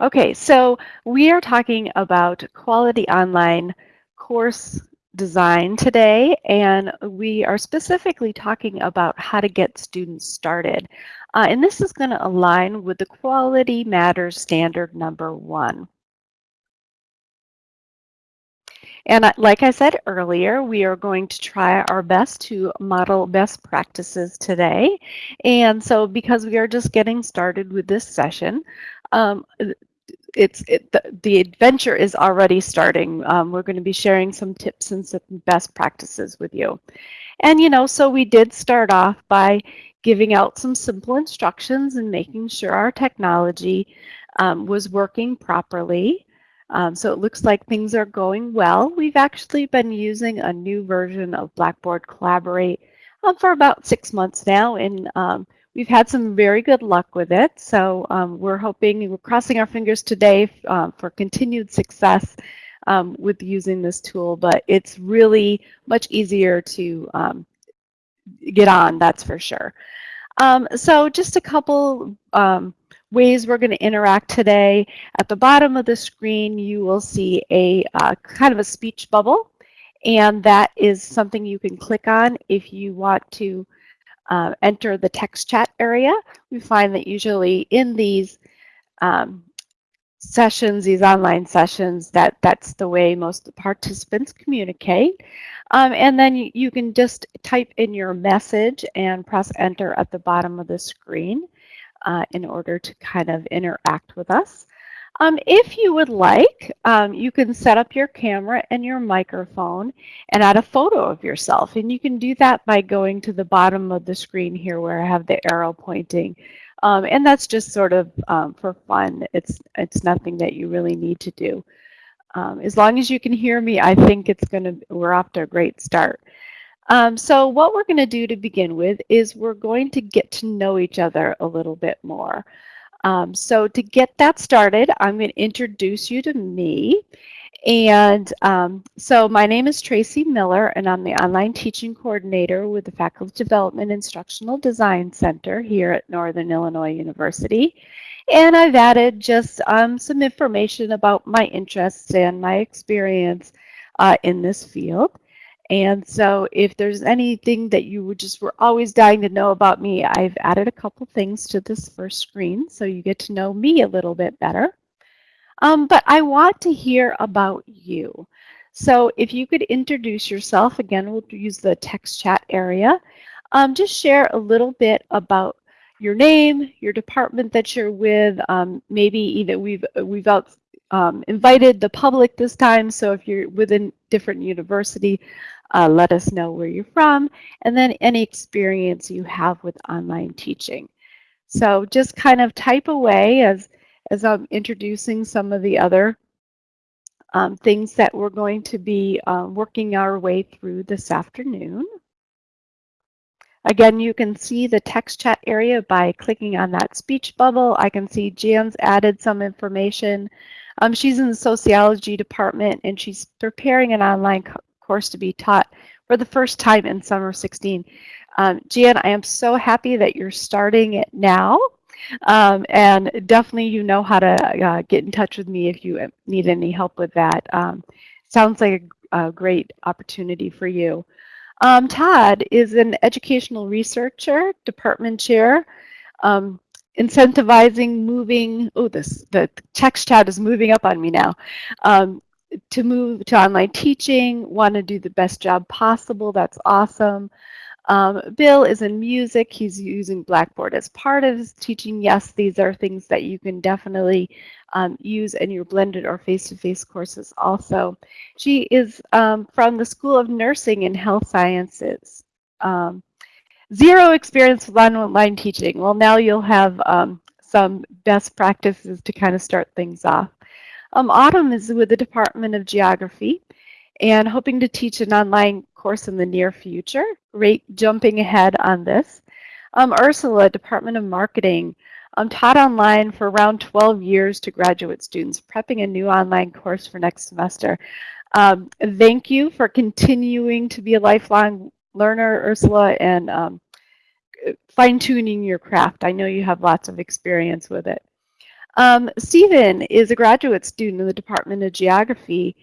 Okay, so we are talking about quality online course design today, and we are specifically talking about how to get students started. Uh, and this is going to align with the Quality Matters Standard number one. And like I said earlier, we are going to try our best to model best practices today. And so because we are just getting started with this session, um, it's it, the, the, adventure is already starting. Um, we're going to be sharing some tips and some best practices with you. And you know, so we did start off by giving out some simple instructions and making sure our technology um, was working properly. Um, so it looks like things are going well. We've actually been using a new version of Blackboard Collaborate um, for about six months now, and um, we've had some very good luck with it. So um, we're hoping, we're crossing our fingers today um, for continued success um, with using this tool, but it's really much easier to get on, that's for sure. so just a couple ways we're going to interact today. At the bottom of the screen, you will see a uh, kind of a speech bubble, and that is something you can click on if you want to uh, enter the text chat area. We find that usually in these um, sessions, these online sessions, that that's the way most participants communicate. Um, and then you, you, can just type in your message and press enter at the bottom of the screen uh, in order to kind of interact with us. Um, if you would like, um, you can set up your camera and your microphone and add a photo of yourself. And you can do that by going to the bottom of the screen here where I have the arrow pointing. Um, and that's just sort of um, for fun. It's, it's nothing that you really need to do. Um, as long as you can hear me, I think it's going to, we're off to a great start. Um, so what we're going to do to begin with is we're going to get to know each other a little bit more. Um, so to get that started, I'm going to introduce you to me. And um, so my name is Tracy Miller, and I'm the online teaching coordinator with the Faculty Development Instructional Design Center here at Northern Illinois University. And I've added just um, some information about my interests and my experience uh, in this field. And so if there's anything that you would just were always dying to know about me, I've added a couple things to this first screen so you get to know me a little bit better. Um, but I want to hear about you. So if you could introduce yourself, again, we'll use the text chat area. Um, just share a little bit about your name, your department that you're with, um, maybe even we've, we've out, um, invited the public this time, so if you're within different university, uh, let us know where you're from, and then any experience you have with online teaching. So just kind of type away as, as I'm introducing some of the other um, things that we're going to be uh, working our way through this afternoon. Again, you can see the text chat area by clicking on that speech bubble. I can see Jan's added some information. Um, she's in the sociology department and she's preparing an online course to be taught for the first time in summer 16. Um, Jan, I am so happy that you're starting it now. Um, and definitely you know how to uh, get in touch with me if you need any help with that. Um, sounds like a, a, great opportunity for you. Um, Todd is an educational researcher, department chair, um, incentivizing moving, oh, this the text chat is moving up on me now. Um, to move to online teaching, want to do the best job possible. That's awesome. Um, Bill is in music. He's using Blackboard as part of his teaching. Yes, these are things that you can definitely um, use in your blended or face-to-face -face courses also. She is um, from the School of Nursing and Health Sciences. Um, zero experience with online teaching. Well, now you'll have um, some best practices to kind of start things off. Um, Autumn is with the Department of Geography and hoping to teach an online course in the near future. Great jumping ahead on this. Um, Ursula, Department of Marketing, um, taught online for around 12 years to graduate students, prepping a new online course for next semester. Um, thank you for continuing to be a lifelong learner, Ursula, and um, fine-tuning your craft. I know you have lots of experience with it. Um, Stephen is a graduate student in the Department of Geography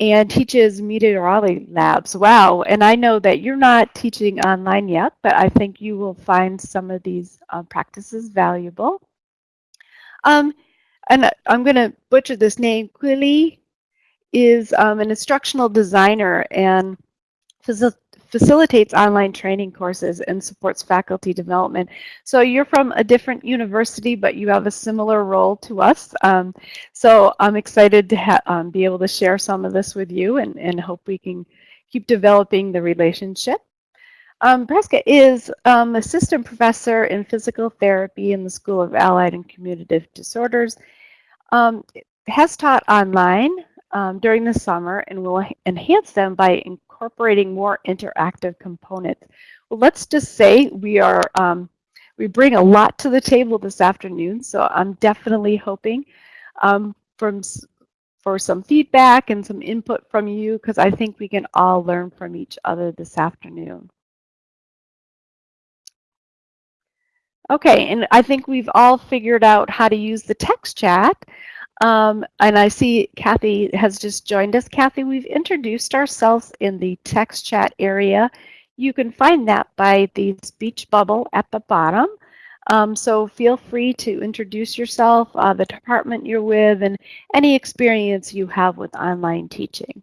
and teaches meteorology labs. Wow, and I know that you're not teaching online yet, but I think you will find some of these uh, practices valuable. Um, and I'm going to butcher this name, Quilly is um, an instructional designer and facilitates online training courses and supports faculty development. So you're from a different university, but you have a similar role to us. Um, so I'm excited to um, be able to share some of this with you and, and hope we can keep developing the relationship. Um, is um, assistant professor in physical therapy in the School of Allied and Communicative Disorders. Um, has taught online um, during the summer and will enhance them by incorporating more interactive components. Well, let's just say we are um, we bring a lot to the table this afternoon, so I'm definitely hoping um, from for some feedback and some input from you because I think we can all learn from each other this afternoon. Okay, and I think we've all figured out how to use the text chat. Um, and I see Kathy has just joined us. Kathy, we've introduced ourselves in the text chat area. You can find that by the speech bubble at the bottom. Um, so feel free to introduce yourself, uh, the department you're with, and any experience you have with online teaching.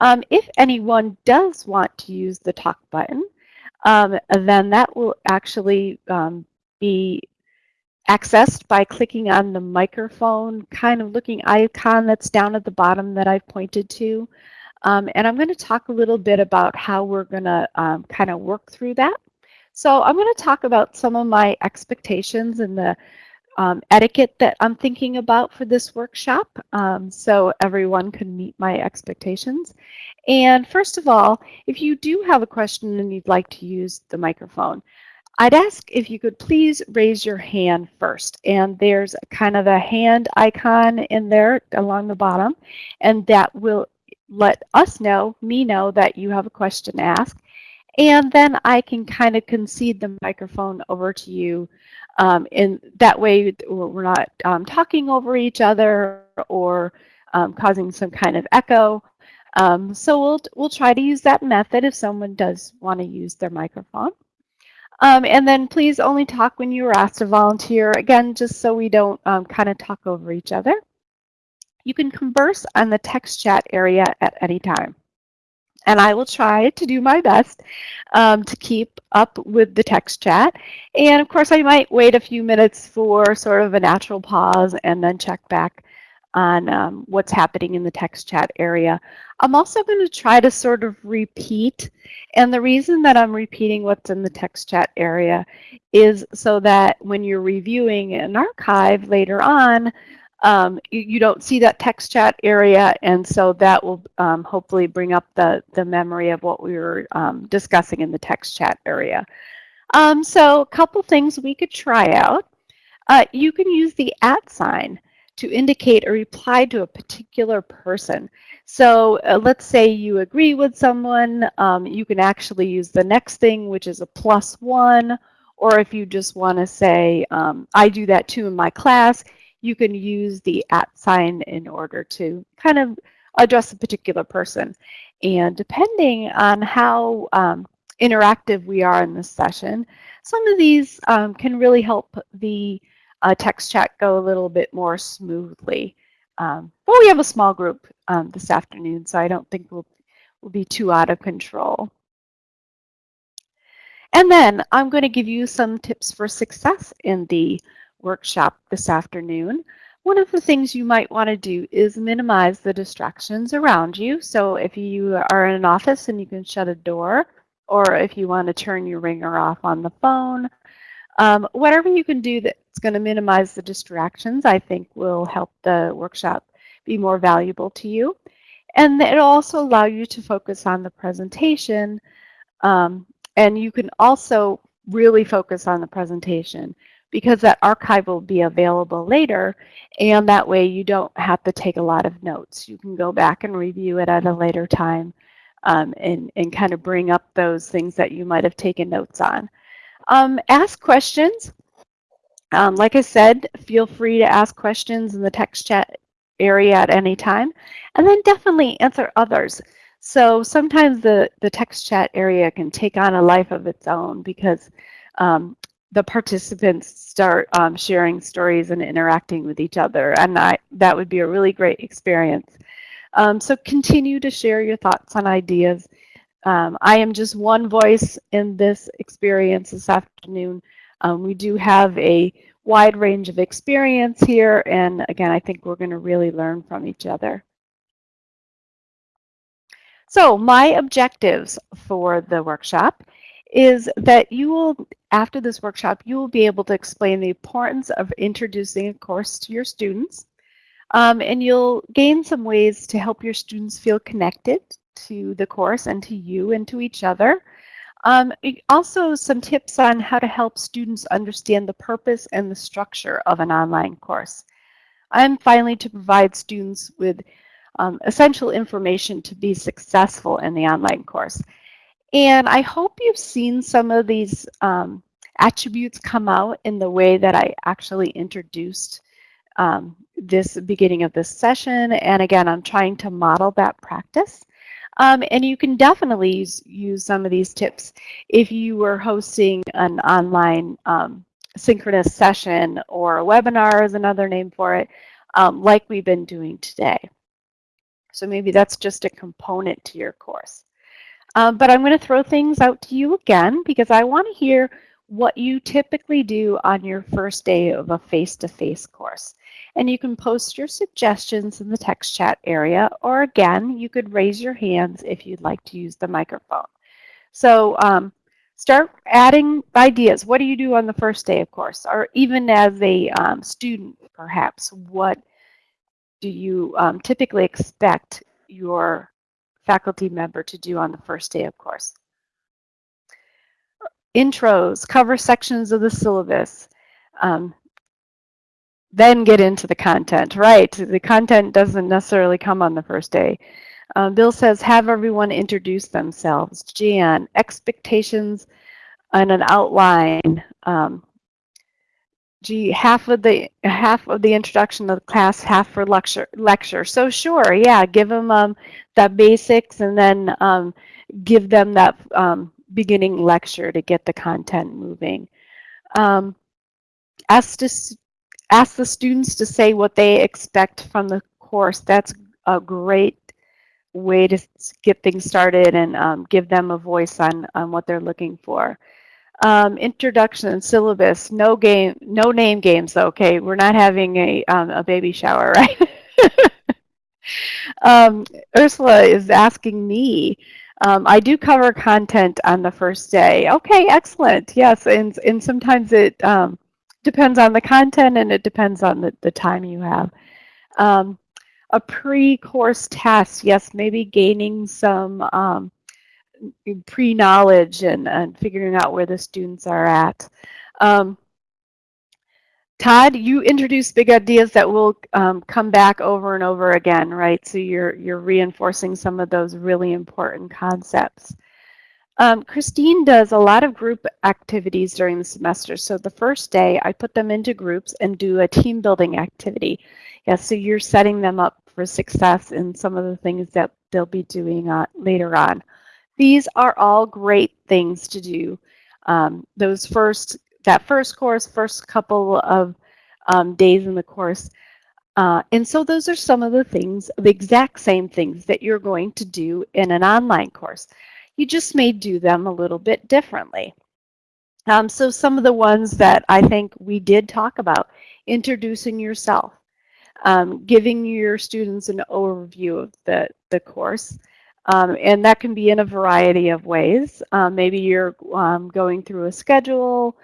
Um, if anyone does want to use the talk button, um, then that will actually um, be accessed by clicking on the microphone kind of looking icon that's down at the bottom that I've pointed to. Um, and I'm going to talk a little bit about how we're going to um, kind of work through that. So I'm going to talk about some of my expectations and the um, etiquette that I'm thinking about for this workshop um, so everyone can meet my expectations. And first of all, if you do have a question and you'd like to use the microphone, I'd ask if you could please raise your hand first. And there's kind of a hand icon in there along the bottom. And that will let us know, me know, that you have a question to ask. And then I can kind of concede the microphone over to you. Um, and that way we're not um, talking over each other or um, causing some kind of echo. Um, so we'll, we'll try to use that method if someone does want to use their microphone. Um, and then please only talk when you are asked to volunteer, again, just so we don't um, kind of talk over each other. You can converse on the text chat area at any time. And I will try to do my best um, to keep up with the text chat. And of course, I might wait a few minutes for sort of a natural pause and then check back on um, what's happening in the text chat area. I'm also going to try to sort of repeat, and the reason that I'm repeating what's in the text chat area is so that when you're reviewing an archive later on, um, you, you, don't see that text chat area, and so that will um, hopefully bring up the, the memory of what we were um, discussing in the text chat area. Um, so a couple things we could try out. Uh, you can use the at sign to indicate a reply to a particular person. So uh, let's say you agree with someone, um, you can actually use the next thing, which is a plus one, or if you just want to say, um, I do that too in my class, you can use the at sign in order to kind of address a particular person. And depending on how um, interactive we are in this session, some of these um, can really help the uh, text chat go a little bit more smoothly. Um, but we have a small group um, this afternoon, so I don't think we'll, we'll be too out of control. And then I'm going to give you some tips for success in the workshop this afternoon. One of the things you might want to do is minimize the distractions around you. So if you are in an office and you can shut a door, or if you want to turn your ringer off on the phone, um, whatever you can do that's going to minimize the distractions, I think will help the workshop be more valuable to you. And it'll also allow you to focus on the presentation. Um, and you can also really focus on the presentation because that archive will be available later. And that way you don't have to take a lot of notes. You can go back and review it at a later time um, and, and kind of bring up those things that you might have taken notes on. Um, ask questions. Um, like I said, feel free to ask questions in the text chat area at any time, and then definitely answer others. So sometimes the, the text chat area can take on a life of its own because um, the participants start um, sharing stories and interacting with each other, and I, that would be a really great experience. Um, so continue to share your thoughts and ideas. Um, I am just one voice in this experience this afternoon. Um, we do have a wide range of experience here, and again, I think we're going to really learn from each other. So my objectives for the workshop is that you will, after this workshop, you will be able to explain the importance of introducing a course to your students. Um, and you'll gain some ways to help your students feel connected to the course and to you and to each other. Um, also, some tips on how to help students understand the purpose and the structure of an online course. And finally, to provide students with um, essential information to be successful in the online course. And I hope you've seen some of these um, attributes come out in the way that I actually introduced um, this beginning of this session. And again, I'm trying to model that practice. Um, and you can definitely use, use some of these tips if you were hosting an online um, synchronous session or a webinar is another name for it, um, like we've been doing today. So maybe that's just a component to your course. Um, but I'm going to throw things out to you again because I want to hear what you typically do on your first day of a face-to-face -face course. And you can post your suggestions in the text chat area, or again, you could raise your hands if you'd like to use the microphone. So um, start adding ideas. What do you do on the first day of course? Or even as a um, student, perhaps, what do you um, typically expect your faculty member to do on the first day of course? Intros, cover sections of the syllabus, um, then get into the content, right? The content doesn't necessarily come on the first day. Um, Bill says, have everyone introduce themselves. Jan, expectations and an outline. Um, gee, half of the half of the introduction of the class, half for lecture. Lecture. So sure, yeah, give them um, the basics and then um, give them that um, beginning lecture to get the content moving. Um, ask to ask the students to say what they expect from the course. That's a great way to get things started and um, give them a voice on, on what they're looking for. Um, introduction syllabus, no game, no name games. Okay, we're not having a, um, a baby shower, right? um, Ursula is asking me, um, I do cover content on the first day. Okay, excellent. Yes, and, and sometimes it um, depends on the content and it depends on the, the time you have. Um, a pre-course test, yes, maybe gaining some um, pre-knowledge and, and figuring out where the students are at. Um, Todd, you introduced big ideas that will um, come back over and over again, right? So you're you're reinforcing some of those really important concepts. Um, Christine does a lot of group activities during the semester. So the first day, I put them into groups and do a team building activity. Yeah, so you're setting them up for success in some of the things that they'll be doing uh, later on. These are all great things to do. Um, those first, that first course, first couple of um, days in the course. Uh, and so those are some of the things, the exact same things that you're going to do in an online course. You just may do them a little bit differently. Um, so some of the ones that I think we did talk about, introducing yourself, um, giving your students an overview of the, the course, um, and that can be in a variety of ways. Um, maybe you're um, going through a schedule.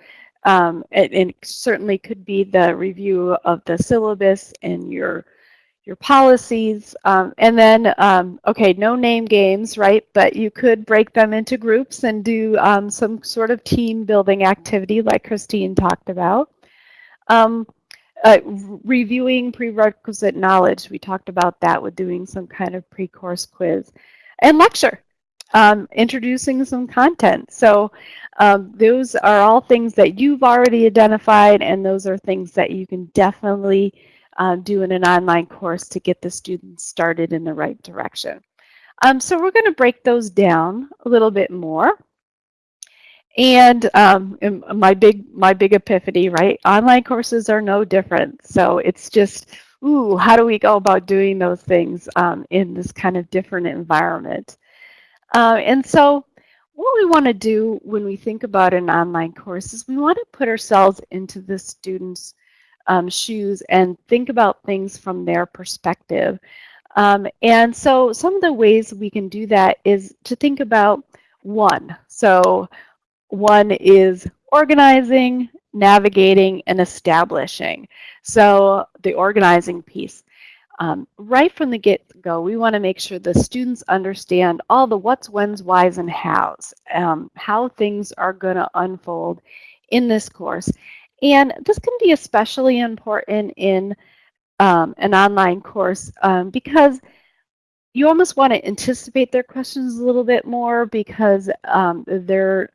Um, it, certainly could be the review of the syllabus and your your policies. Um, and then, um, okay, no name games, right? But you could break them into groups and do some sort of team building activity like Christine talked about. Uh, reviewing prerequisite knowledge. We talked about that with doing some kind of pre-course quiz and lecture. Um, introducing some content. So um, those are all things that you've already identified, and those are things that you can definitely uh, do in an online course to get the students started in the right direction. Um, so we're going to break those down a little bit more. And um, my big my big epiphany, right? Online courses are no different. So it's just, ooh, how do we go about doing those things um, in this kind of different environment? Uh, and so what we want to do when we think about an online course is we want to put ourselves into the student's um, shoes and think about things from their perspective. Um, and so some of the ways we can do that is to think about one. So one is organizing, navigating, and establishing. So the organizing piece. Um, right from the get-go, we want to make sure the students understand all the what's, when's, why's, and how's, um, how things are going to unfold in this course. And this can be especially important in um, an online course um, because you almost want to anticipate their questions a little bit more because um, they're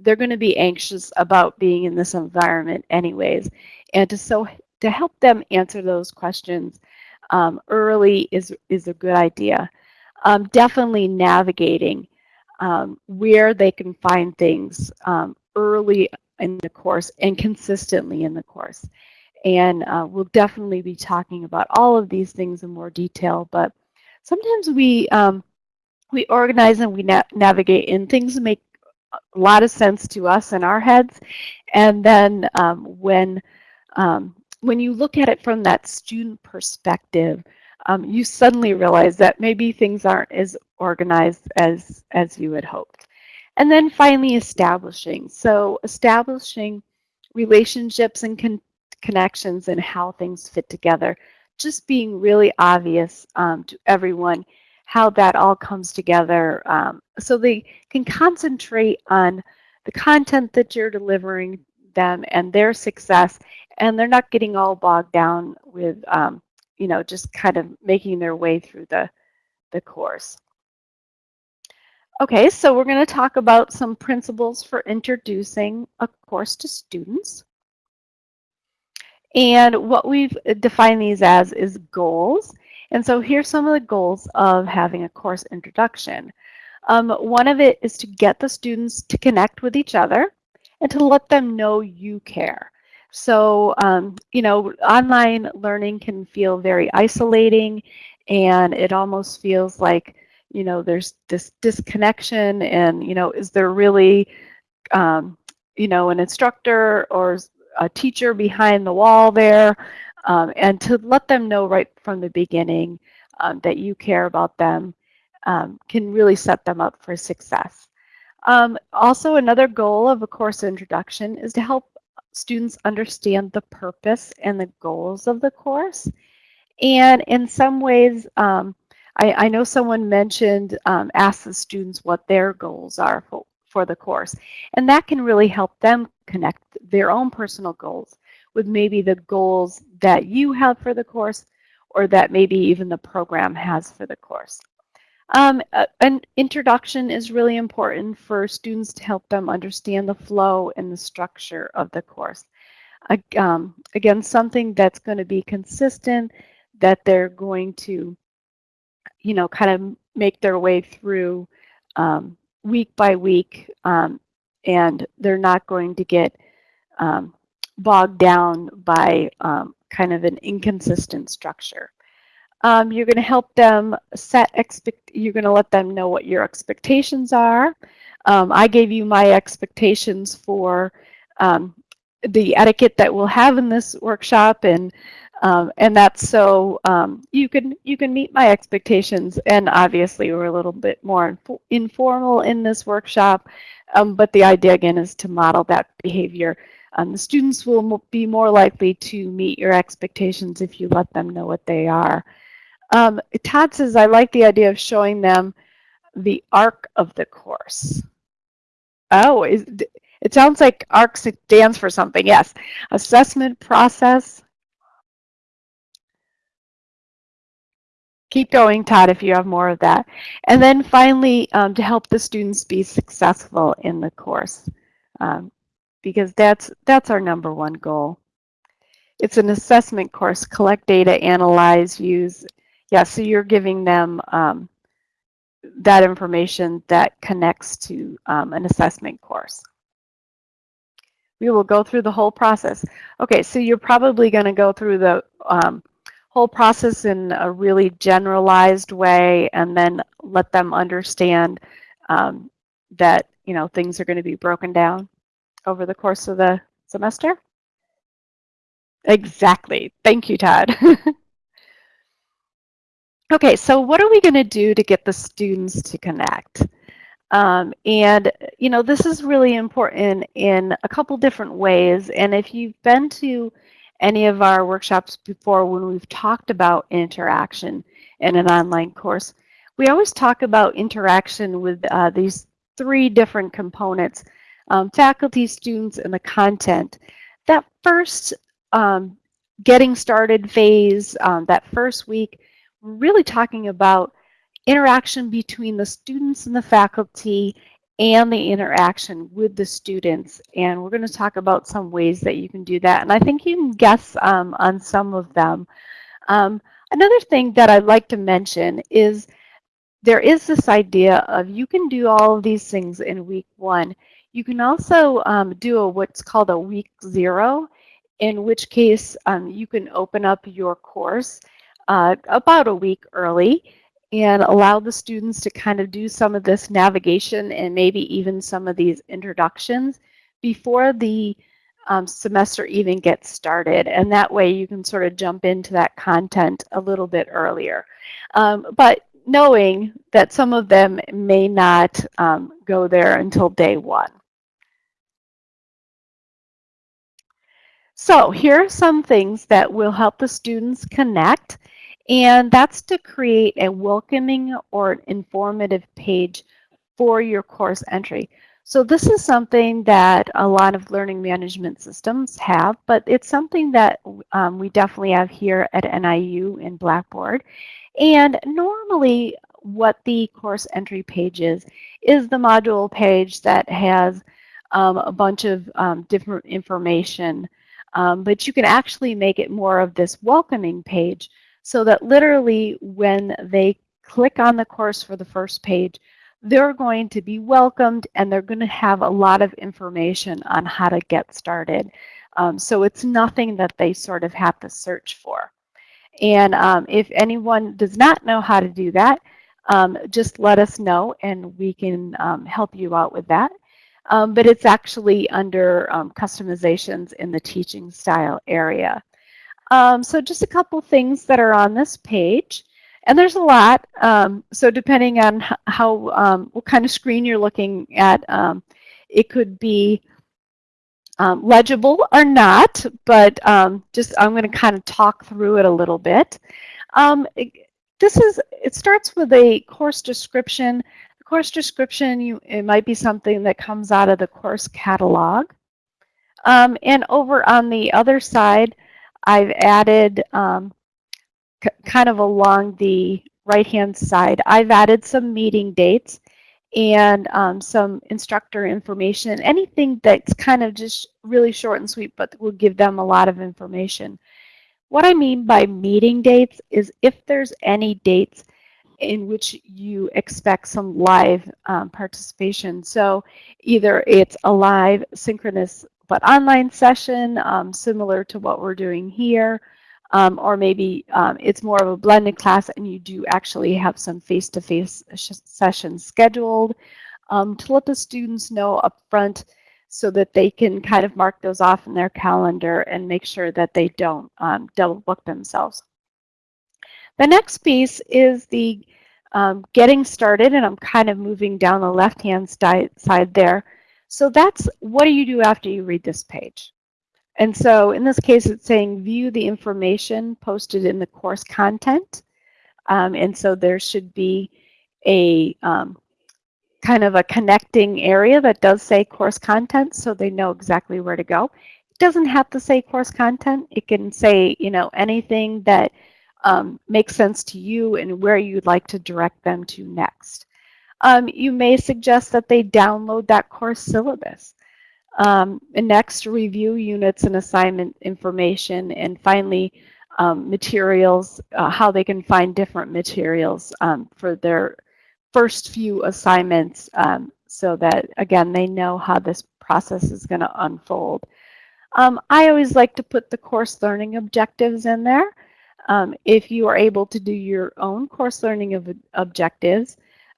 they're going to be anxious about being in this environment anyways. And to so to help them answer those questions um, early is is a good idea. Um, definitely navigating um, where they can find things um, early in the course and consistently in the course. And uh, we'll definitely be talking about all of these things in more detail, but sometimes we um, we organize and we na navigate and things make a lot of sense to us in our heads. And then um, when, um, when you look at it from that student perspective, um, you suddenly realize that maybe things aren't as organized as, as you had hoped. And then finally establishing. So establishing relationships and con connections and how things fit together. Just being really obvious um, to everyone how that all comes together um, so they can concentrate on the content that you're delivering them and their success and they're not getting all bogged down with um, you know just kind of making their way through the the course okay so we're going to talk about some principles for introducing a course to students and what we've defined these as is goals and so here's some of the goals of having a course introduction. Um, one of it is to get the students to connect with each other and to let them know you care. So, um, you know, online learning can feel very isolating and it almost feels like, you know, there's this disconnection and, you know, is there really, um, you know, an instructor or a teacher behind the wall there? um, and to let them know right from the beginning um, that you care about them um, can really set them up for success. Um, also, another goal of a course introduction is to help students understand the purpose and the goals of the course. And in some ways, um, I, I, know someone mentioned um, ask the students what their goals are for, for the course. And that can really help them connect their own personal goals with maybe the goals that you have for the course or that maybe even the program has for the course. Um, an introduction is really important for students to help them understand the flow and the structure of the course. Um, again, something that's going to be consistent, that they're going to, you know, kind of make their way through um, week by week, um, and they're not going to get um, bogged down by um, kind of an inconsistent structure. Um, you're going to help them set expect. You're going to let them know what your expectations are. Um, I gave you my expectations for um, the etiquette that we'll have in this workshop, and um, and that's so um, you can you can meet my expectations. And obviously, we're a little bit more inf informal in this workshop, um, but the idea again is to model that behavior um, the students will be more likely to meet your expectations if you let them know what they are. Um, Todd says, I like the idea of showing them the arc of the course. Oh, is, it sounds like ARC stands for something. Yes, assessment process. Keep going, Todd, if you have more of that. And then finally, um, to help the students be successful in the course, um, because that's, that's our number one goal. It's an assessment course, collect data, analyze, use. Yeah, so you're giving them um, that information that connects to um, an assessment course. We will go through the whole process. Okay, so you're probably going to go through the um, whole process in a really generalized way and then let them understand um, that, you know, things are going to be broken down over the course of the semester? Exactly. Thank you, Todd. okay, so what are we going to do to get the students to connect? Um, and, you know, this is really important in a couple different ways. And if you've been to any of our workshops before when we've talked about interaction in an online course, we always talk about interaction with uh, these three different components, um, faculty, students, and the content. That first um, getting started phase, um, that first week, really talking about interaction between the students and the faculty and the interaction with the students. And we're going to talk about some ways that you can do that. And I think you can guess um, on some of them. Um, another thing that I'd like to mention is there is this idea of you can do all of these things in week one. You can also um, do a, what's called a week zero, in which case um, you can open up your course uh, about a week early and allow the students to kind of do some of this navigation and maybe even some of these introductions before the um, semester even gets started. And that way you can sort of jump into that content a little bit earlier. Um, but knowing that some of them may not um, go there until day one. So here are some things that will help the students connect and that's to create a welcoming or informative page for your course entry. So this is something that a lot of learning management systems have, but it's something that um, we definitely have here at NIU in Blackboard. And normally what the course entry page is, is the module page that has um, a bunch of um, different information. Um, but you can actually make it more of this welcoming page so that literally when they click on the course for the first page, they're going to be welcomed and they're going to have a lot of information on how to get started. Um, so it's nothing that they sort of have to search for. And um, if anyone does not know how to do that, um, just let us know and we can um, help you out with that. Um, but it's actually under um, customizations in the teaching style area. Um, so just a couple things that are on this page. And there's a lot. Um, so depending on how, um, what kind of screen you're looking at, um, it could be um, legible or not, but um, just I'm going to kind of talk through it a little bit. It, this is, it starts with a course description. The course description, you, it might be something that comes out of the course catalog. and over on the other side, I've added um, kind of along the right-hand side, I've added some meeting dates and um, some instructor information, anything that's kind of just really short and sweet, but will give them a lot of information. What I mean by meeting dates is if there's any dates in which you expect some live um, participation. So either it's a live synchronous but online session, um, similar to what we're doing here, um, or maybe um, it's more of a blended class and you do actually have some face-to-face -face sessions scheduled um, to let the students know up front so that they can kind of mark those off in their calendar and make sure that they don't um, double book themselves. The next piece is the um, getting started, and I'm kind of moving down the left-hand side there. So that's what do you do after you read this page? And so in this case, it's saying view the information posted in the course content. Um, and so there should be a um, kind of a connecting area that does say course content so they know exactly where to go. It doesn't have to say course content. It can say, you know, anything that um, make sense to you and where you'd like to direct them to next. Um, you may suggest that they download that course syllabus. Um, next, review units and assignment information, and finally, um, materials, uh, how they can find different materials um, for their first few assignments um, so that, again, they know how this process is going to unfold. Um, I always like to put the course learning objectives in there. If you are able to do your own course learning objectives,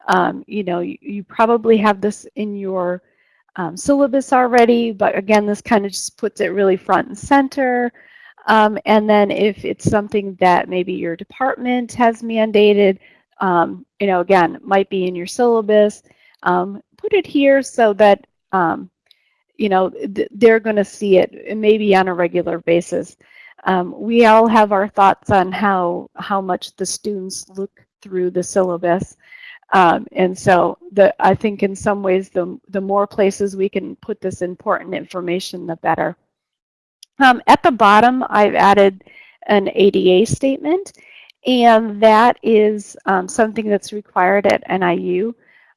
um, you know, you, you, probably have this in your um, syllabus already, but again, this kind of just puts it really front and center. Um, and then if it's something that maybe your department has mandated, um, you know, again, might be in your syllabus, um, put it here so that, um, you know, th they're going to see it maybe on a regular basis. We all have our thoughts on how, how much the students look through the syllabus. Um, and so the, I think in some ways, the, the more places we can put this important information, the better. Um, at the bottom, I've added an ADA statement, and that is um, something that's required at NIU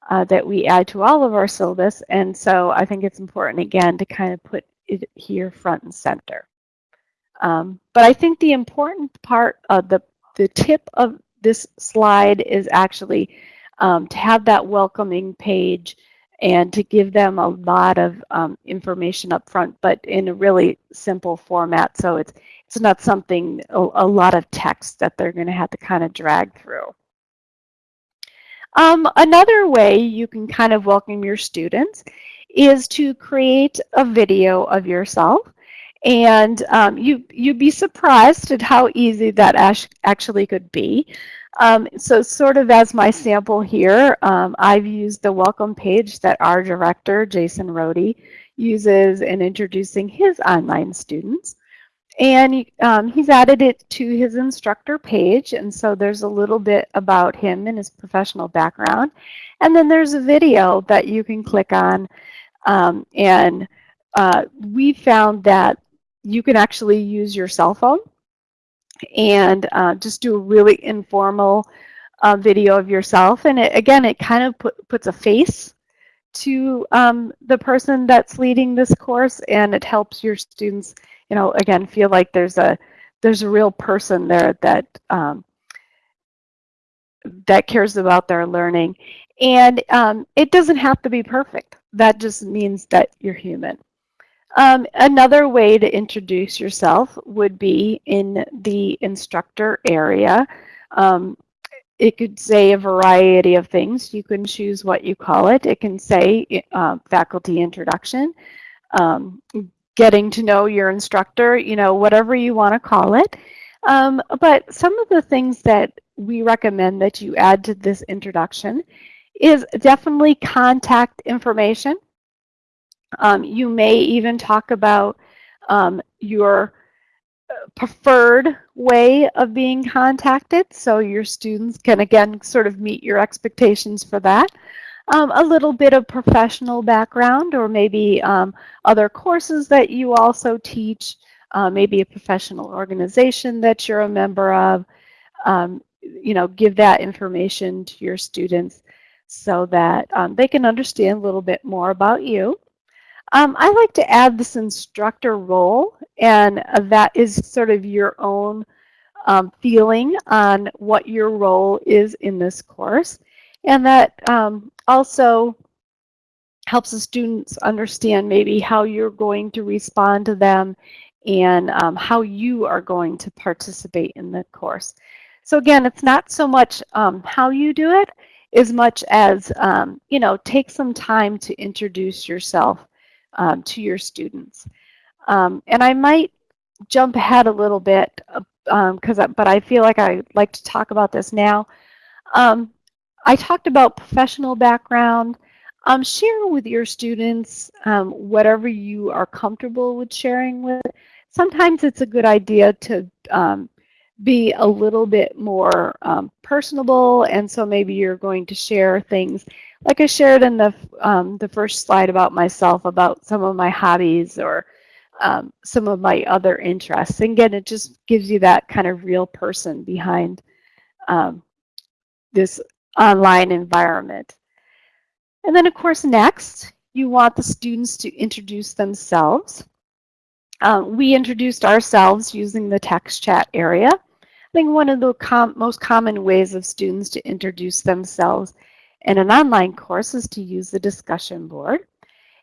uh, that we add to all of our syllabus. And so I think it's important, again, to kind of put it here front and center. Um, but I think the important part of the, the tip of this slide is actually um, to have that welcoming page and to give them a lot of um, information up front, but in a really simple format. So it's, it's not something, a, a lot of text that they're going to have to kind of drag through. Um, another way you can kind of welcome your students is to create a video of yourself. And um, you, you'd be surprised at how easy that actually could be. Um, so sort of as my sample here, um, I've used the welcome page that our director, Jason Rhode, uses in introducing his online students. And um, he's added it to his instructor page. And so there's a little bit about him and his professional background. And then there's a video that you can click on. Um, and uh, we found that you can actually use your cell phone and uh, just do a really informal uh, video of yourself. And it, again, it kind of put, puts a face to um, the person that's leading this course and it helps your students, you know, again, feel like there's a there's a real person there that um, that cares about their learning. And um, it doesn't have to be perfect. That just means that you're human. Um, another way to introduce yourself would be in the instructor area. Um, it could say a variety of things. You can choose what you call it. It can say uh, faculty introduction, um, getting to know your instructor, you know, whatever you want to call it. Um, but some of the things that we recommend that you add to this introduction is definitely contact information. Um, you may even talk about um, your uh, preferred way of being contacted so your students can again sort of meet your expectations for that. Um, a little bit of professional background or maybe um, other courses that you also teach, uh, maybe a professional organization that you're a member of. Um, you know, give that information to your students so that um, they can understand a little bit more about you. Um, I like to add this instructor role, and uh, that is sort of your own um, feeling on what your role is in this course. And that um, also helps the students understand maybe how you're going to respond to them and um, how you are going to participate in the course. So again, it's not so much um, how you do it as much as, um, you know, take some time to introduce yourself um, to your students. Um, and I might jump ahead a little bit, because um, but I feel like I like to talk about this now. Um, I talked about professional background. Um, share with your students whatever you are comfortable with sharing with. Sometimes it's a good idea to be a little bit more personable and so maybe you're going to share things like I shared in the um, the first slide about myself about some of my hobbies or um, some of my other interests. And again, it just gives you that kind of real person behind um, this online environment. And then of course, next, you want the students to introduce themselves. Um, we introduced ourselves using the text chat area. I think one of the com most common ways of students to introduce themselves in an online course is to use the discussion board.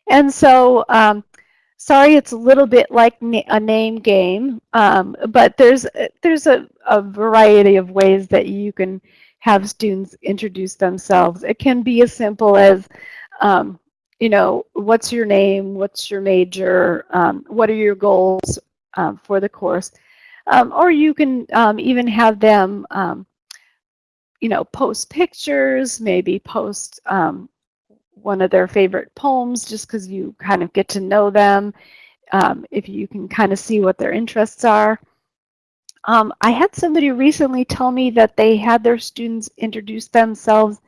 And so, um, sorry, it's a little bit like na a name game, um, but there's, there's a, a variety of ways that you can have students introduce themselves. It can be as simple as, um, you know, what's your name, what's your major, um, what are your goals um, for the course, um, or you can um, even have them, um, you know, post pictures, maybe post one of their favorite poems just because you kind of get to know them, if you can kind of see what their interests are. Um, I had somebody recently tell me that they had their students introduce themselves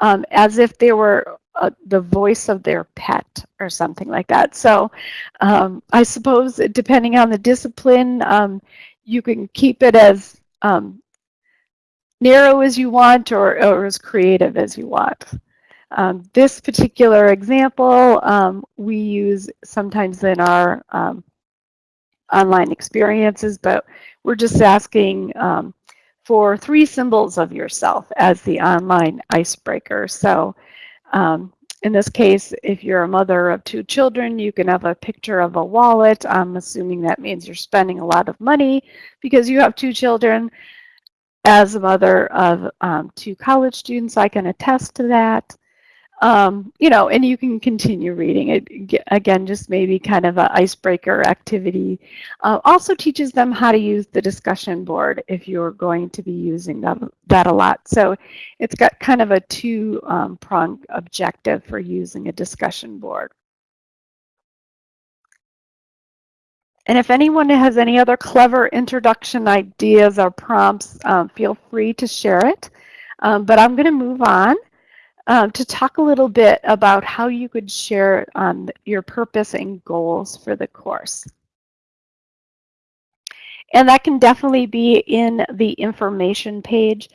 um, as if they were uh, the voice of their pet or something like that. So um, I suppose depending on the discipline, um, you can keep it as um, narrow as you want or, or as creative as you want. Um, this particular example we use sometimes in our online experiences, but we're just asking um, for three symbols of yourself as the online icebreaker. So um, in this case, if you're a mother of two children, you can have a picture of a wallet. I'm assuming that means you're spending a lot of money because you have two children. As a mother of um, two college students, I can attest to that um, you know, and you can continue reading it. Again, just maybe kind of an icebreaker activity. Uh, also teaches them how to use the discussion board if you're going to be using that, that a lot. So it's got kind of a two-pronged um, objective for using a discussion board. And if anyone has any other clever introduction ideas or prompts, um, feel free to share it. Um, but I'm going to move on um, to talk a little bit about how you could share um, your purpose and goals for the course. And that can definitely be in the information page.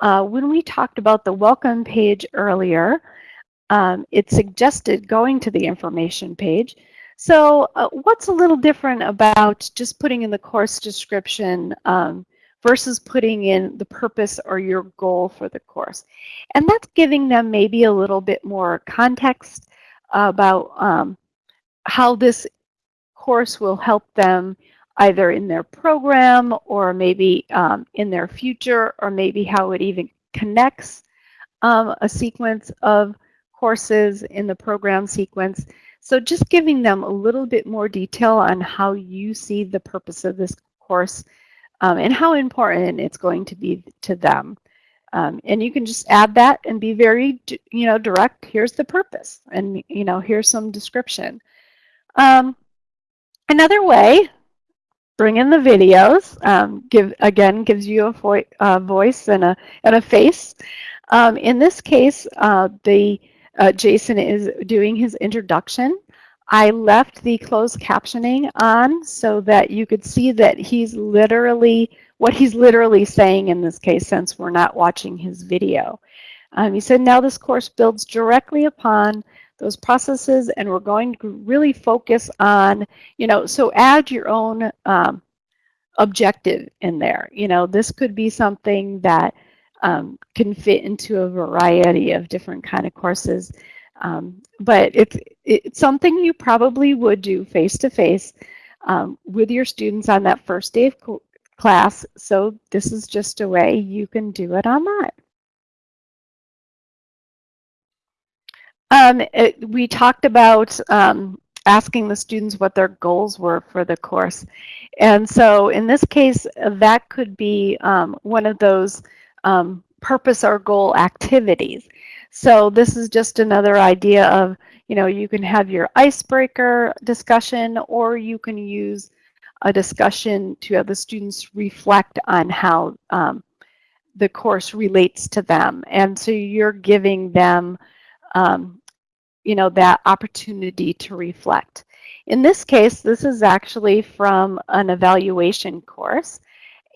Uh, when we talked about the welcome page earlier, um, it suggested going to the information page. So uh, what's a little different about just putting in the course description um, versus putting in the purpose or your goal for the course. And that's giving them maybe a little bit more context about um, how this course will help them either in their program or maybe um, in their future or maybe how it even connects um, a sequence of courses in the program sequence. So just giving them a little bit more detail on how you see the purpose of this course um, and how important it's going to be to them. Um, and you can just add that and be very, you know, direct. Here's the purpose, and you know, here's some description. Um, another way, bring in the videos. Um, give again gives you a vo voice and a and a face. Um, in this case, uh, the uh, Jason is doing his introduction I left the closed captioning on so that you could see that he's literally, what he's literally saying in this case, since we're not watching his video. Um, he said, now this course builds directly upon those processes and we're going to really focus on, you know, so add your own um, objective in there. You know, this could be something that um, can fit into a variety of different kind of courses. Um, but it's, it's something you probably would do face-to-face um, with your students on that first day of class. So this is just a way you can do it online. Um, it, we talked about um, asking the students what their goals were for the course. And so in this case, that could be um, one of those um, purpose or goal activities. So this is just another idea of, you know, you can have your icebreaker discussion or you can use a discussion to have the students reflect on how um, the course relates to them. And so you're giving them, um, you know, that opportunity to reflect. In this case, this is actually from an evaluation course.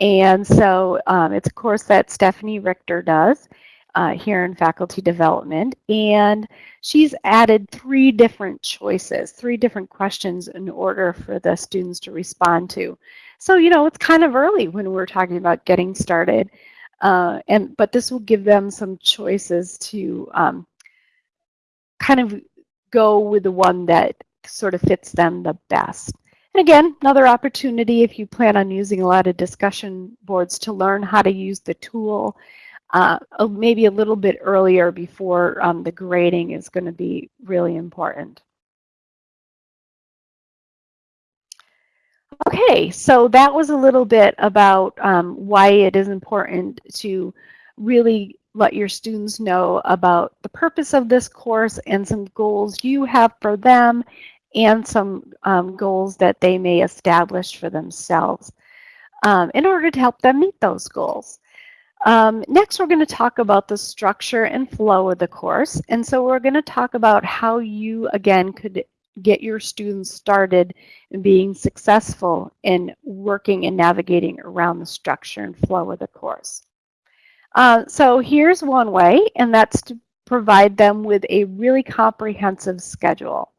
And so um, it's a course that Stephanie Richter does uh, here in faculty development. And she's added three different choices, three different questions in order for the students to respond to. So, you know, it's kind of early when we're talking about getting started. Uh, and But this will give them some choices to um, kind of go with the one that sort of fits them the best. And again, another opportunity if you plan on using a lot of discussion boards to learn how to use the tool uh, maybe a little bit earlier before um, the grading is going to be really important. Okay, so that was a little bit about um, why it is important to really let your students know about the purpose of this course and some goals you have for them and some um, goals that they may establish for themselves um, in order to help them meet those goals. Um, next, we're going to talk about the structure and flow of the course. And so we're going to talk about how you, again, could get your students started in being successful in working and navigating around the structure and flow of the course. Uh, so here's one way, and that's to provide them with a really comprehensive schedule.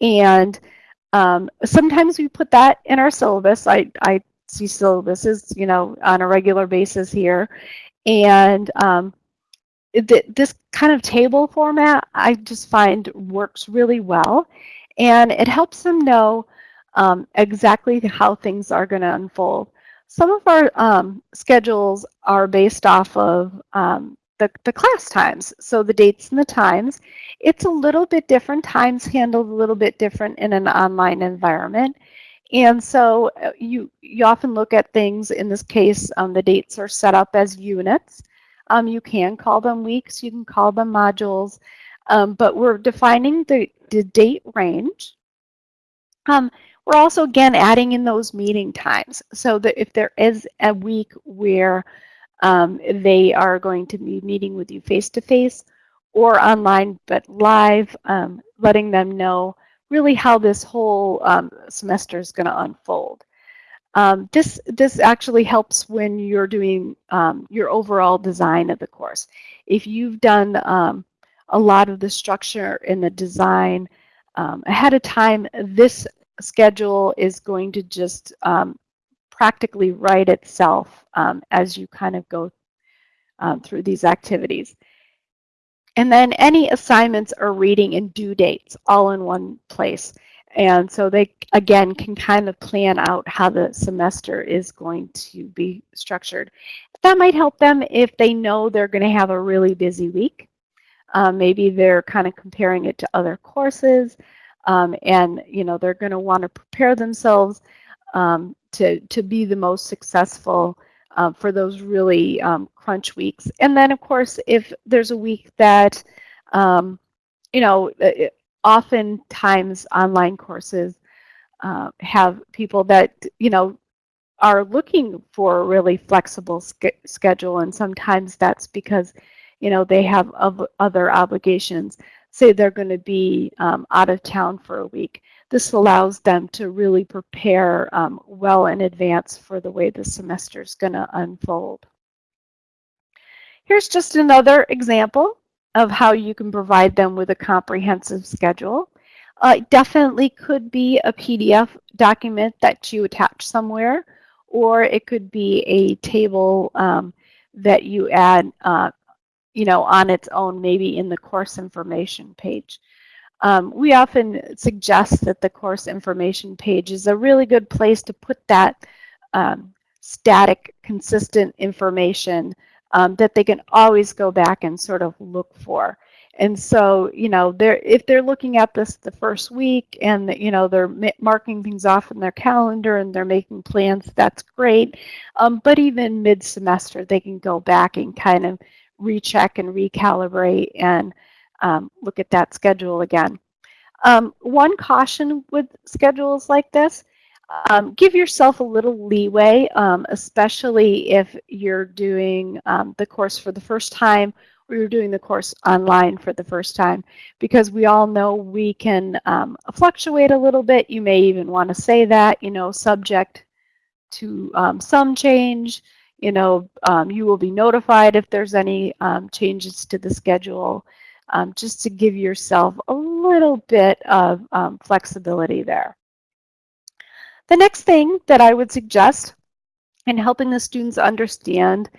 And um, sometimes we put that in our syllabus. I, I see syllabuses, you know, on a regular basis here. And um, th this kind of table format, I just find works really well. And it helps them know um, exactly how things are going to unfold. Some of our um, schedules are based off of um, the, the class times, so the dates and the times. It's a little bit different, times handled a little bit different in an online environment. And so uh, you, you often look at things, in this case, um, the dates are set up as units. Um, you can call them weeks, you can call them modules, um, but we're defining the, the date range. Um, we're also, again, adding in those meeting times so that if there is a week where um, they are going to be meeting with you face-to-face or online but live, um, letting them know really how this whole um, semester is going to unfold. Um, this, this actually helps when you're doing um, your overall design of the course. If you've done um, a lot of the structure and the design ahead of time, this schedule is going to just practically write itself as you kind of go through these activities. And then any assignments or reading and due dates all in one place. And so they, again, can kind of plan out how the semester is going to be structured. That might help them if they know they're going to have a really busy week. Um, maybe they're kind of comparing it to other courses. Um, and, you know, they're going to want to prepare themselves um, to, to be the most successful uh, for those really um, crunch weeks. And then, of course, if there's a week that, um, you know, oftentimes online courses uh, have people that, you know, are looking for a really flexible sch schedule. And sometimes that's because, you know, they have other obligations. Say they're going to be um, out of town for a week. This allows them to really prepare um, well in advance for the way the semester is going to unfold. Here's just another example of how you can provide them with a comprehensive schedule. Uh, it definitely could be a PDF document that you attach somewhere, or it could be a table um, that you add, uh, you know, on its own, maybe in the course information page. Um, we often suggest that the course information page is a really good place to put that um, static, consistent information um, that they can always go back and sort of look for. And so, you know, they're if they're looking at this the first week and you know they're marking things off in their calendar and they're making plans, that's great. Um, but even mid-semester, they can go back and kind of recheck and recalibrate and um, look at that schedule again. Um, one caution with schedules like this, um, give yourself a little leeway, um, especially if you're doing um, the course for the first time or you're doing the course online for the first time because we all know we can um, fluctuate a little bit. You may even want to say that, you know, subject to some change. You know, um, you will be notified if there's any um, changes to the schedule, um, just to give yourself a little bit of um, flexibility there. The next thing that I would suggest in helping the students understand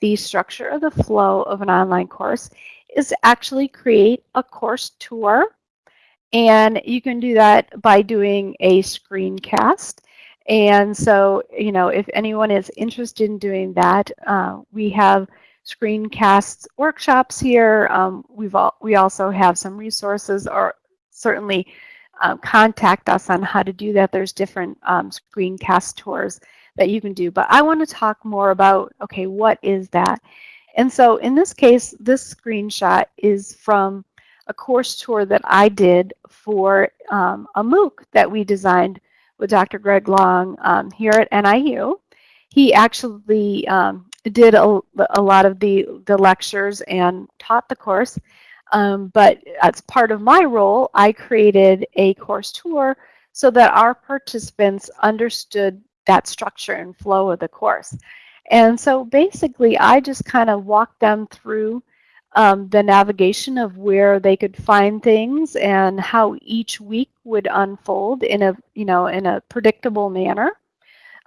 the structure of the flow of an online course is actually create a course tour. And you can do that by doing a screencast. And so, you know, if anyone is interested in doing that, uh, we have screencasts workshops here. Um, we've all, we also have some resources or certainly um, contact us on how to do that. There's different um, screencast tours that you can do. But I want to talk more about, okay, what is that? And so in this case, this screenshot is from a course tour that I did for um, a MOOC that we designed with Dr. Greg Long um, here at NIU. He actually um, did a, a, lot of the, the lectures and taught the course. Um, but as part of my role, I created a course tour so that our participants understood that structure and flow of the course. And so basically, I just kind of walked them through um, the navigation of where they could find things and how each week would unfold in a, you know, in a predictable manner.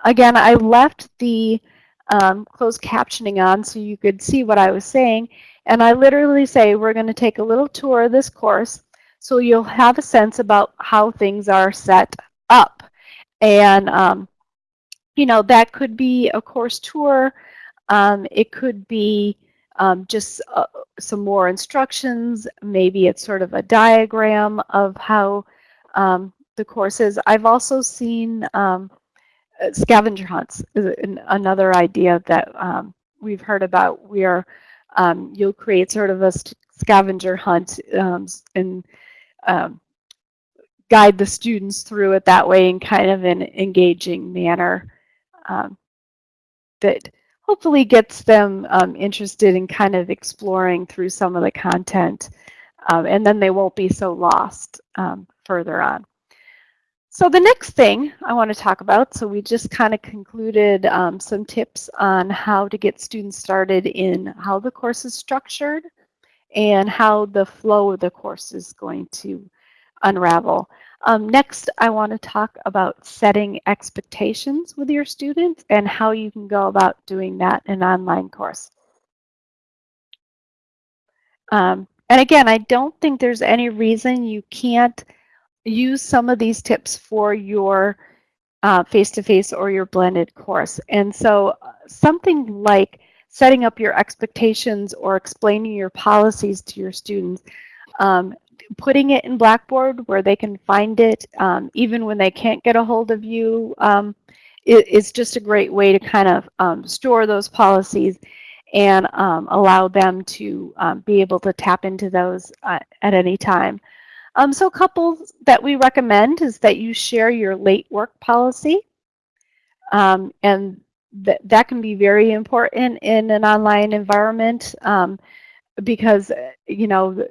Again, I left the um, closed captioning on so you could see what I was saying. And I literally say, we're going to take a little tour of this course so you'll have a sense about how things are set up. And um, you know, that could be a course tour. Um, it could be um, just uh, some more instructions. Maybe it's sort of a diagram of how um, the course is. I've also seen um, scavenger hunts, is another idea that um, we've heard about where um, you'll create sort of a scavenger hunt and guide the students through it that way in kind of an engaging manner um, that hopefully gets them um, interested in kind of exploring through some of the content um, and then they won't be so lost um, further on. So the next thing I want to talk about, so we just kind of concluded um, some tips on how to get students started in how the course is structured and how the flow of the course is going to unravel. Um, next, I want to talk about setting expectations with your students and how you can go about doing that in an online course. Um, and again, I don't think there's any reason you can't use some of these tips for your uh, face-to-face uh, -face or your blended course. And so uh, something like setting up your expectations or explaining your policies to your students um, putting it in Blackboard where they can find it um, even when they can't get a hold of you um, it, it's just a great way to kind of um, store those policies and um, allow them to um, be able to tap into those uh, at any time. Um, so a couple that we recommend is that you share your late work policy and th that can be very important in an online environment because you know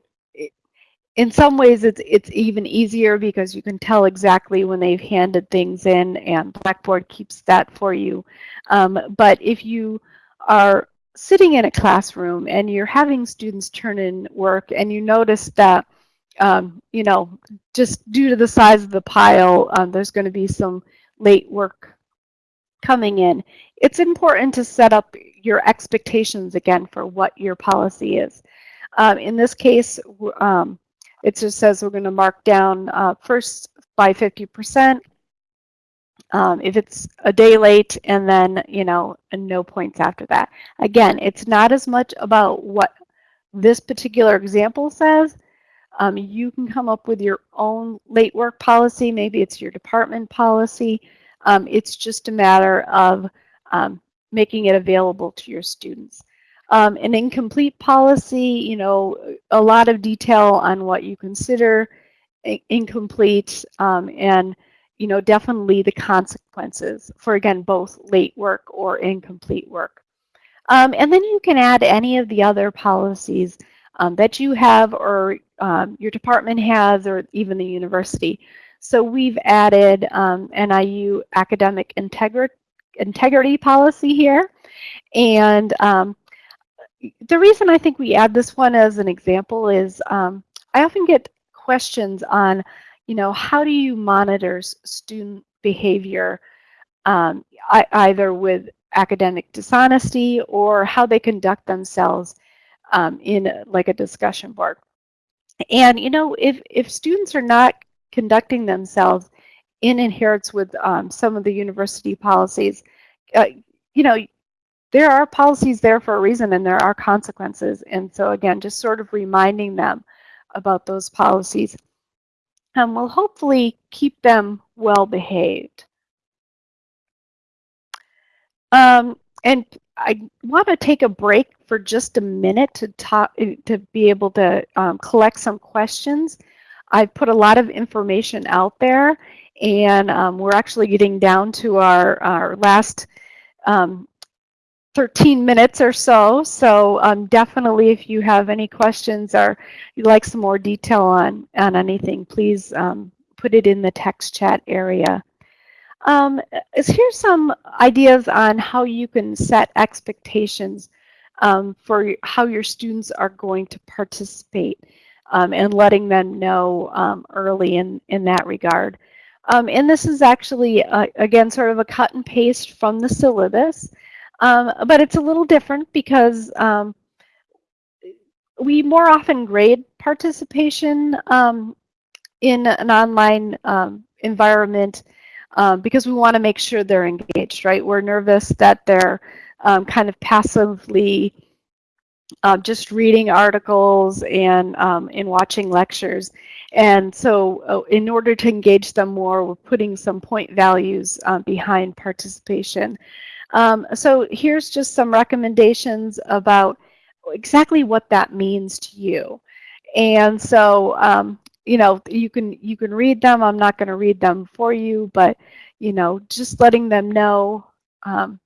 in some ways it's it's even easier because you can tell exactly when they've handed things in and Blackboard keeps that for you. Um, but if you are sitting in a classroom and you're having students turn in work and you notice that um, you know just due to the size of the pile um, there's going to be some late work coming in it's important to set up your expectations again for what your policy is. Um, in this case, um, it just says we're going to mark down uh, first by 50%. Um, if it's a day late and then, you know, no points after that. Again, it's not as much about what this particular example says. Um, you can come up with your own late work policy. Maybe it's your department policy. Um, it's just a matter of um, making it available to your students. Um, an incomplete policy, you know, a lot of detail on what you consider incomplete um, and, you know, definitely the consequences for, again, both late work or incomplete work. Um, and then you can add any of the other policies um, that you have or um, your department has or even the university. So we've added um, NIU academic integrity integrity policy here. And um, the reason I think we add this one as an example is um, I often get questions on, you know, how do you monitor student behavior um, either with academic dishonesty or how they conduct themselves um, in like a discussion board. And, you know, if, if students are not conducting themselves in adherence with um, some of the university policies, uh, you know, there are policies there for a reason and there are consequences. And so again, just sort of reminding them about those policies um, will hopefully keep them well behaved. Um, and I want to take a break for just a minute to talk to be able to um, collect some questions. I've put a lot of information out there and um, we're actually getting down to our, our last um, 13 minutes or so. So um, definitely if you have any questions or you'd like some more detail on, on anything, please um, put it in the text chat area. Um, here's some ideas on how you can set expectations um, for how your students are going to participate um, and letting them know um, early in, in that regard. Um, and this is actually, uh, again, sort of a cut and paste from the syllabus, um, but it's a little different because we more often grade participation in an online environment um, because we want to make sure they're engaged, right? We're nervous that they're kind of passively uh, just reading articles and um, in watching lectures. And so uh, in order to engage them more, we're putting some point values uh, behind participation. Um, so here's just some recommendations about exactly what that means to you. And so, um, you know, you can you can read them. I'm not going to read them for you, but you know, just letting them know um,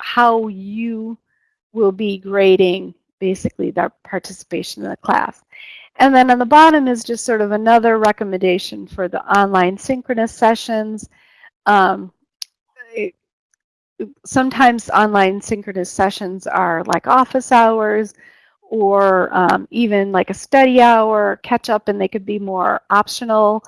how you will be grading basically their participation in the class. And then on the bottom is just sort of another recommendation for the online synchronous sessions. Um, it, sometimes online synchronous sessions are like office hours or um, even like a study hour, catch up, and they could be more optional.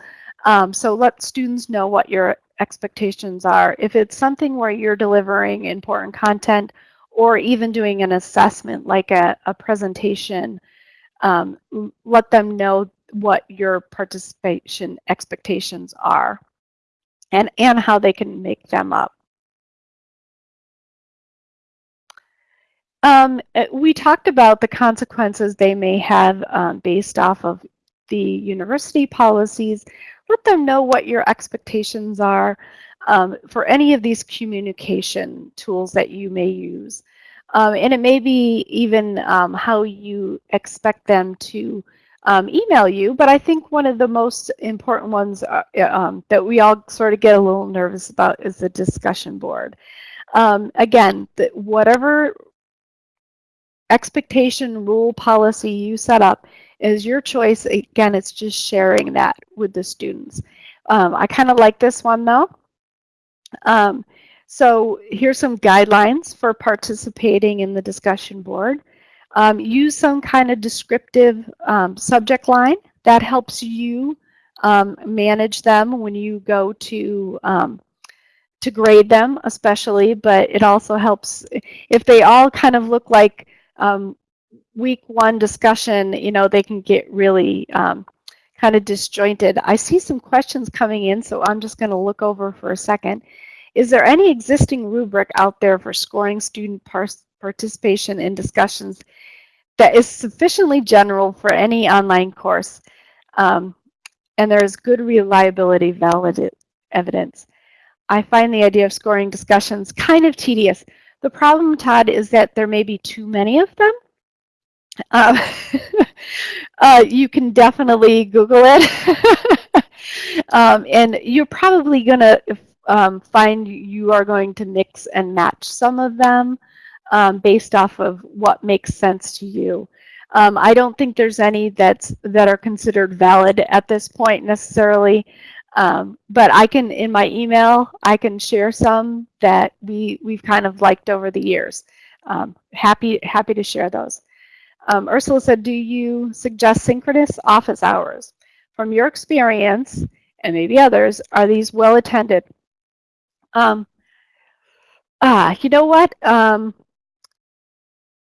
Um, so let students know what your expectations are. If it's something where you're delivering important content or even doing an assessment like a, a presentation, um, let them know what your participation expectations are and, and how they can make them up. Um, uh, we talked about the consequences they may have um, based off of the university policies. Let them know what your expectations are um, for any of these communication tools that you may use. Um, and it may be even um, how you expect them to um, email you. But I think one of the most important ones uh, um, that we all sort of get a little nervous about is the discussion board. Um, again, the, whatever expectation rule policy you set up is your choice. Again, it's just sharing that with the students. Um, I kind of like this one though. Um, so here's some guidelines for participating in the discussion board. Um, use some kind of descriptive um, subject line that helps you um, manage them when you go to um, to grade them especially, but it also helps if they all kind of look like um, week one discussion, you know, they can get really um, kind of disjointed. I see some questions coming in, so I'm just going to look over for a second. Is there any existing rubric out there for scoring student participation in discussions that is sufficiently general for any online course um, and there is good reliability valid evidence? I find the idea of scoring discussions kind of tedious. The problem, Todd, is that there may be too many of them. Uh, uh, you can definitely Google it. um, and you're probably going to um, find you are going to mix and match some of them. um, based off of what makes sense to you. Um, I don't think there's any that's that are considered valid at this point necessarily. Um, but I can, in my email, I can share some that we, we've kind of liked over the years. Um, happy, happy to share those. Um, Ursula said, do you suggest synchronous office hours? From your experience, and maybe others, are these well attended? Um, ah, you know what? Um,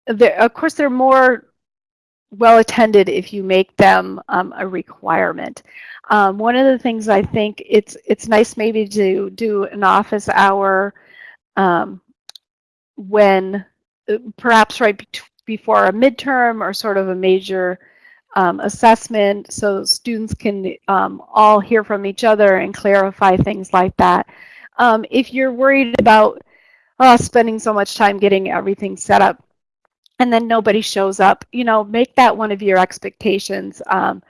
of course, they're more well attended if you make them um, a requirement. Um, one of the things I think it's it's nice maybe to do an office hour um, when uh, perhaps right be before a midterm or sort of a major um, assessment so students can um, all hear from each other and clarify things like that. Um, if you're worried about uh, spending so much time getting everything set up and then nobody shows up, you know, make that one of your expectations. Um,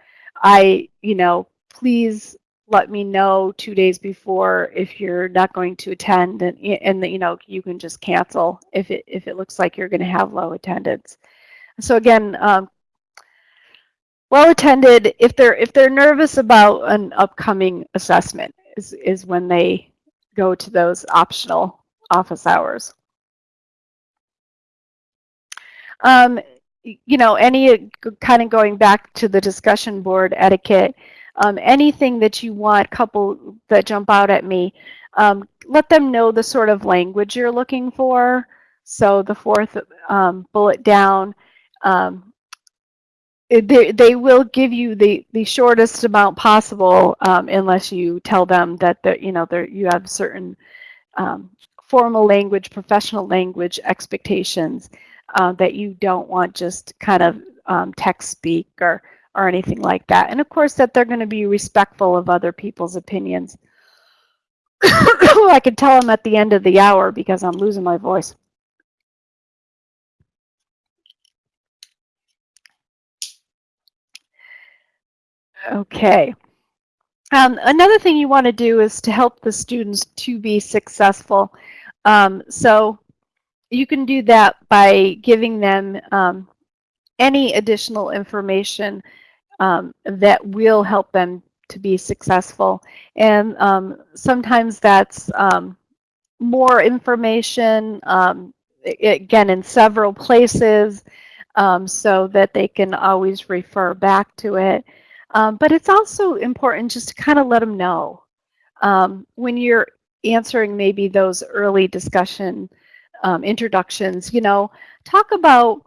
I, you know, please let me know two days before if you're not going to attend and, and you know, you can just cancel if it, if it looks like you're going to have low attendance. So again, um, well attended, if they're, if they're nervous about an upcoming assessment is, is when they go to those optional office hours. Um, you know, any kind of going back to the discussion board etiquette, um, anything that you want, couple that jump out at me, um, let them know the sort of language you're looking for. So the fourth um, bullet down, um, they, they will give you the, the shortest amount possible um, unless you tell them that you know you have certain um, formal language, professional language expectations uh, that you don't want just kind of um, text speak or, or anything like that. And of course that they're going to be respectful of other people's opinions. I can tell them at the end of the hour because I'm losing my voice. Okay. Um, another thing you want to do is to help the students to be successful. Um, so you can do that by giving them um, any additional information um, that will help them to be successful. And um, sometimes that's um, more information, um, again, in several places, um, so that they can always refer back to it. but it's also important just to kind of let them know when you're answering maybe those early discussion um, introductions, you know, talk about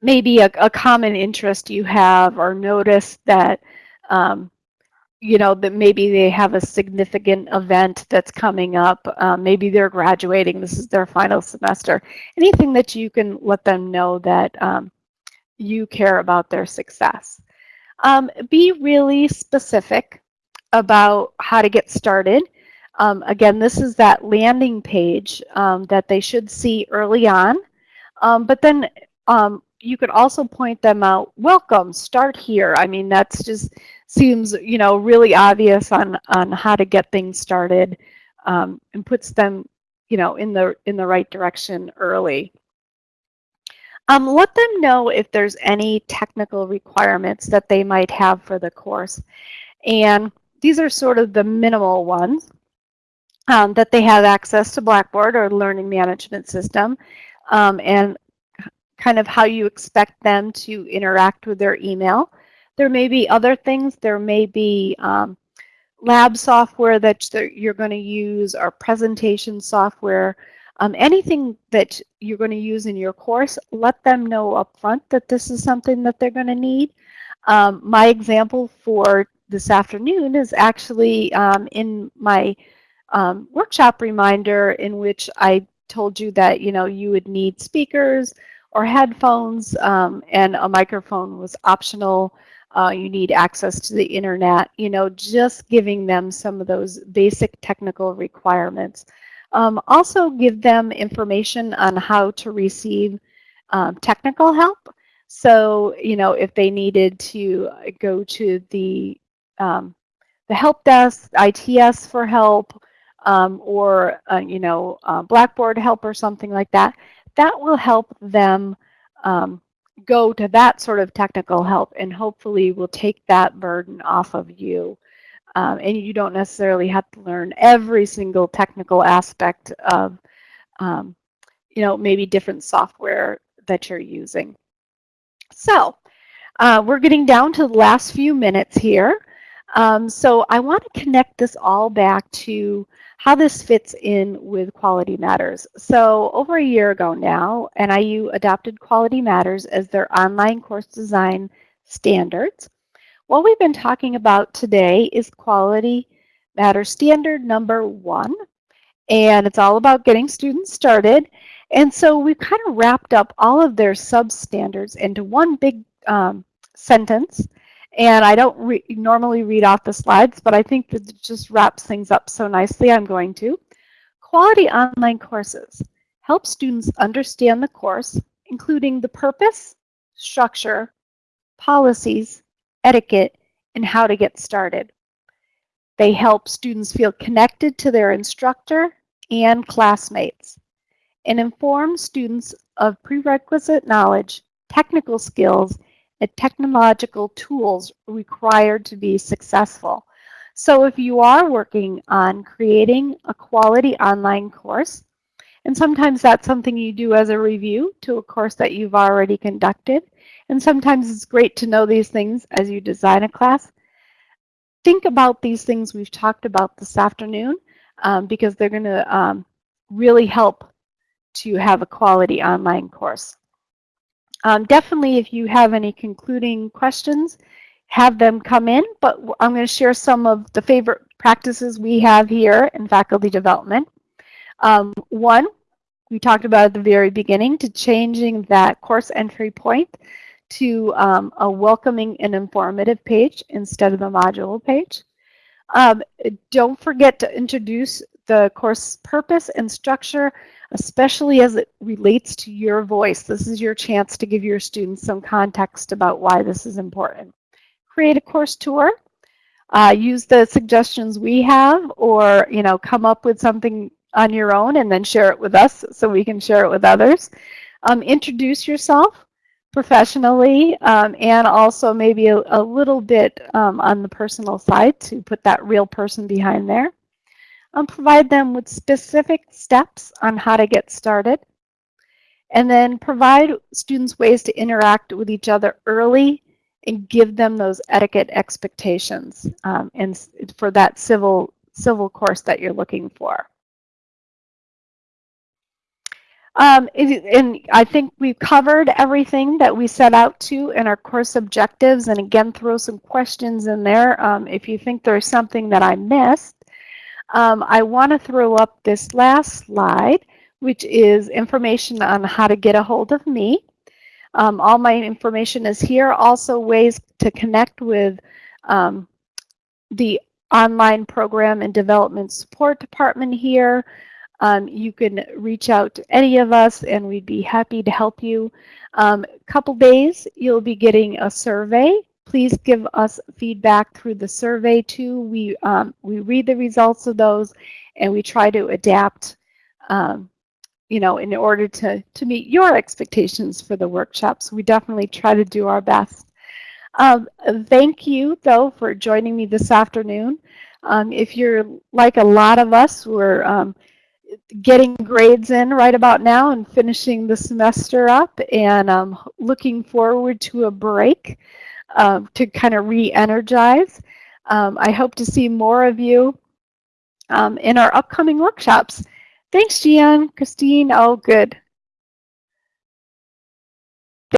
maybe a, a, common interest you have or notice that, um, you know, that maybe they have a significant event that's coming up. Um, maybe they're graduating. This is their final semester. Anything that you can let them know that um, you care about their success. Um, be really specific about how to get started. Um, again, this is that landing page um, that they should see early on. Um, but then um, you could also point them out, welcome, start here. I mean, that's just seems, you know, really obvious on, on how to get things started um, and puts them, you know, in the, in the right direction early. Um, let them know if there's any technical requirements that they might have for the course. And these are sort of the minimal ones um, that they have access to Blackboard or learning management system um, and kind of how you expect them to interact with their email. There may be other things. There may be um, lab software that you're going to use or presentation software. Um, anything that you're going to use in your course, let them know up front that this is something that they're going to need. Um, my example for this afternoon is actually um, in my um, workshop reminder in which I told you that you know you would need speakers or headphones um, and a microphone was optional. Uh, you need access to the internet, you know, just giving them some of those basic technical requirements. Um, also give them information on how to receive um, technical help. So, you know, if they needed to go to the, um, the help desk, ITS for help, um, or uh, you know uh, Blackboard help or something like that, that will help them um, go to that sort of technical help and hopefully will take that burden off of you. Um, and you don't necessarily have to learn every single technical aspect of, um, you know, maybe different software that you're using. So uh, we're getting down to the last few minutes here. Um, so I want to connect this all back to how this fits in with Quality Matters. So over a year ago now, NIU adopted Quality Matters as their online course design standards. What we've been talking about today is Quality Matters standard number one, and it's all about getting students started. And so we've kind of wrapped up all of their substandards into one big um, sentence and I don't re normally read off the slides, but I think that just wraps things up so nicely, I'm going to. Quality online courses help students understand the course, including the purpose, structure, policies, etiquette, and how to get started. They help students feel connected to their instructor and classmates and inform students of prerequisite knowledge, technical skills, and technological tools required to be successful. So if you are working on creating a quality online course, and sometimes that's something you do as a review to a course that you've already conducted, and sometimes it's great to know these things as you design a class. Think about these things we've talked about this afternoon um, because they're going to um, really help to have a quality online course. Um, definitely, if you have any concluding questions, have them come in, but I'm going to share some of the favorite practices we have here in faculty development. Um, one, we talked about at the very beginning, to changing that course entry point to um, a welcoming and informative page instead of the module page. Um, don't forget to introduce the course purpose and structure especially as it relates to your voice. This is your chance to give your students some context about why this is important. Create a course tour. Uh, use the suggestions we have or you know come up with something on your own and then share it with us so we can share it with others. Um, introduce yourself professionally um, and also maybe a, a little bit um, on the personal side to put that real person behind there um, provide them with specific steps on how to get started, and then provide students ways to interact with each other early and give them those etiquette expectations um, and for that civil civil course that you're looking for. Um, and I think we've covered everything that we set out to in our course objectives. And again, throw some questions in there um, if you think there's something that I missed. Um, I want to throw up this last slide, which is information on how to get a hold of me. Um, all my information is here. Also ways to connect with um, the online program and development support department here. Um, you can reach out to any of us and we'd be happy to help you. A um, couple days, you'll be getting a survey Please give us feedback through the survey too. We, um, we read the results of those and we try to adapt, um, you know, in order to, to meet your expectations for the workshops. We definitely try to do our best. Um, thank you, though, for joining me this afternoon. Um, if you're like a lot of us, we're um, getting grades in right about now and finishing the semester up and um, looking forward to a break um, to kind of re-energize. Um, I hope to see more of you um, in our upcoming workshops. Thanks, Gian, Christine. Oh, good.